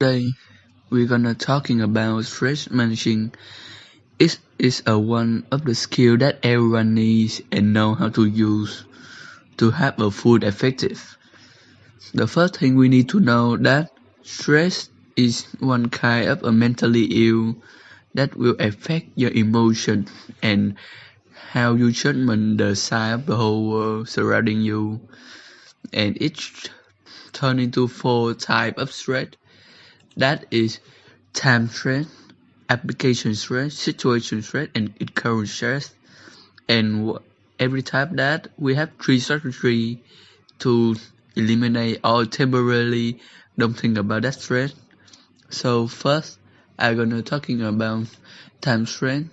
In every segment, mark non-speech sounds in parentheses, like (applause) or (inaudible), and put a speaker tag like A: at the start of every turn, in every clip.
A: Today we're gonna talking about stress managing. It is a one of the skill that everyone needs and know how to use to have a food effective. The first thing we need to know that stress is one kind of a mentally ill that will affect your emotion and how you judgment the side of the whole world surrounding you and each turn into four type of stress that is time stress, application stress, situation stress, and occurrence stress. And every type that we have three strategies to eliminate or temporarily don't think about that stress. So first, I'm gonna talking about time stress.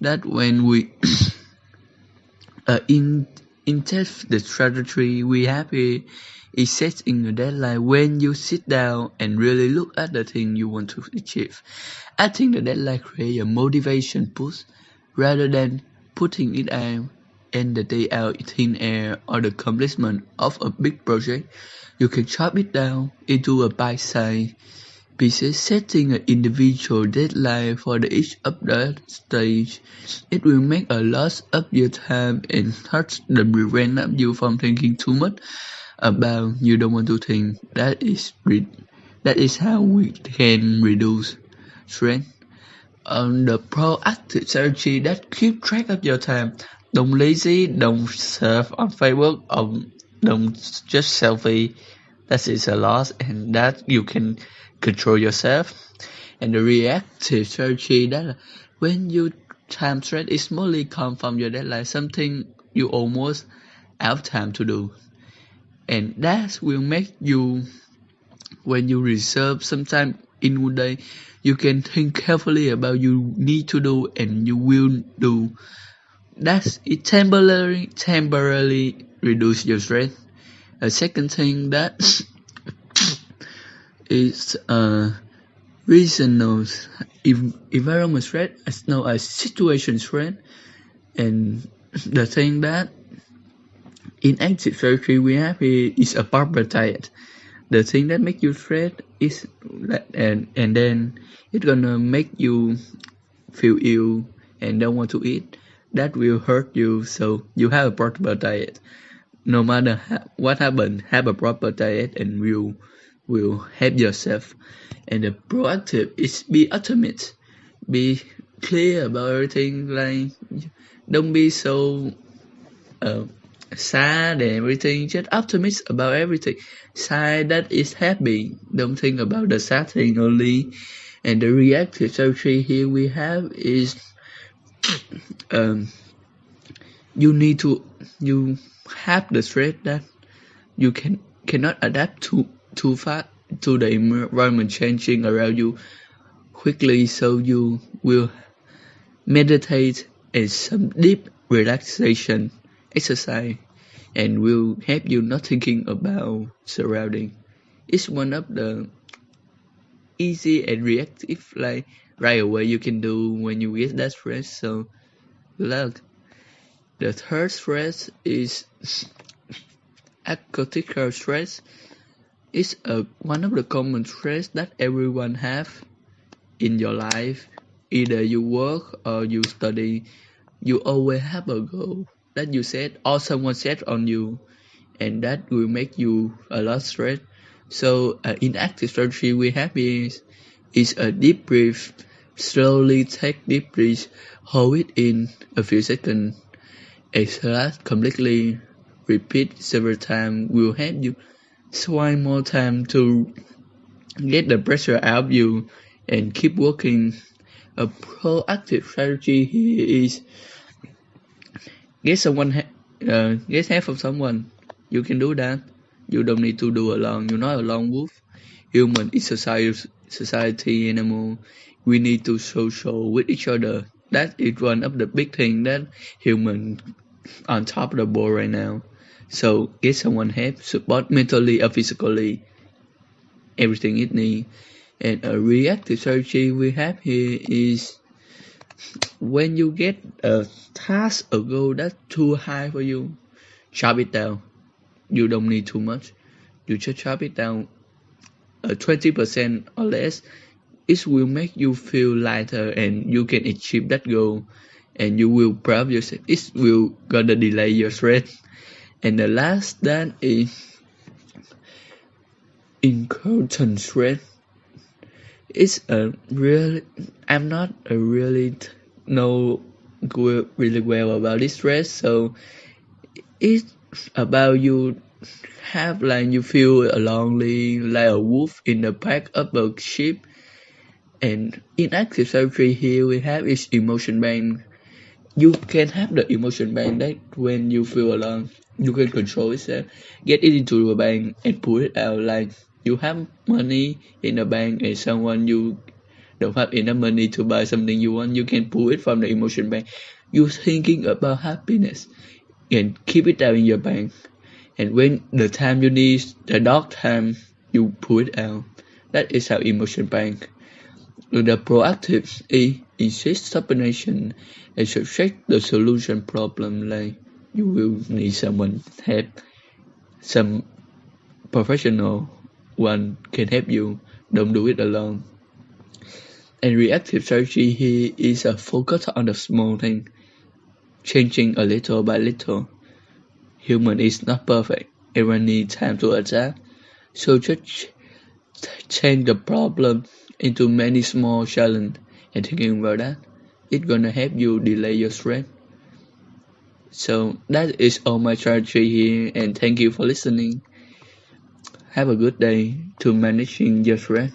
A: That when we (coughs) uh, in in the strategy we have here is setting a deadline when you sit down and really look at the thing you want to achieve. I think the deadline creates a motivation push rather than putting it out and the day out in thin air or the accomplishment of a big project. You can chop it down into a bite-sized pieces, setting an individual deadline for the each of the stage. It will make a lot of your time and thus prevent you from thinking too much about you don't want to think. That is that is how we can reduce stress. On the proactive strategy that keep track of your time. Don't lazy, don't surf on Facebook, or don't just selfie. That is a loss, and that you can control yourself. And the reactive strategy that when you time stress is mostly come from your deadline, something you almost have time to do. And that will make you when you reserve some time in one day, you can think carefully about you need to do and you will do. That's it temporarily temporarily reduce your stress. A second thing that (coughs) is uh, reasonable environment threat as known as situation threat and the thing that in active surgery we have is a proper diet the thing that make you stress is that and and then it's gonna make you feel ill and don't want to eat that will hurt you so you have a proper diet no matter ha- what happen have a proper diet and will will help yourself. And the proactive is be ultimate. Be clear about everything. Like don't be so uh, sad and everything. Just optimistic about everything. Sad that is happy. Don't think about the sad thing only. And the reactive strategy here we have is um, you need to you have the stress that you can cannot adapt to too fast to the environment changing around you quickly so you will meditate and some deep relaxation exercise and will help you not thinking about surrounding. It's one of the easy and reactive like right away you can do when you get that stress so good luck. The third stress is acute stress it's a one of the common stress that everyone have in your life. Either you work or you study, you always have a goal that you said or someone said on you, and that will make you a lot stress. So uh, active strategy we have is is a deep breath. Slowly take deep breath, hold it in a few seconds, exhale completely. Repeat several times will help you one more time to get the pressure out of you and keep working. A proactive strategy here is get someone, uh, get help from someone. You can do that. You don't need to do alone. You're not a lone wolf. Human is society, society animal. We need to social with each other. That is one of the big thing that human on top of the board right now. So get someone help, support mentally or physically, everything it needs. And a reactive strategy we have here is when you get a task or goal that's too high for you, chop it down. You don't need too much. You just chop it down uh, a 20% or less, it will make you feel lighter and you can achieve that goal and you will proud yourself. It will gonna delay your stress. And the last that is inconstant stress. It's a really I'm not a really know really well about this stress, so it's about you have like you feel lonely like a wolf in the pack of a sheep and in active surgery here we have is emotion bank you can have the emotion bank that when you feel alone you can control yourself get it into a bank and pull it out like you have money in a bank and someone you don't have enough money to buy something you want you can pull it from the emotion bank. You're thinking about happiness and keep it down in your bank. And when the time you need the dark time you pull it out. That is how emotion bank. The proactive E insists subordination and subtract the solution problem like you will need someone help some professional one can help you. Don't do it alone. And reactive strategy here is a focus on the small thing changing a little by little. Human is not perfect. Everyone needs time to adapt. So just change the problem into many small challenges and thinking about that. It's gonna help you delay your stress. So that is all my strategy here and thank you for listening have a good day to managing your stress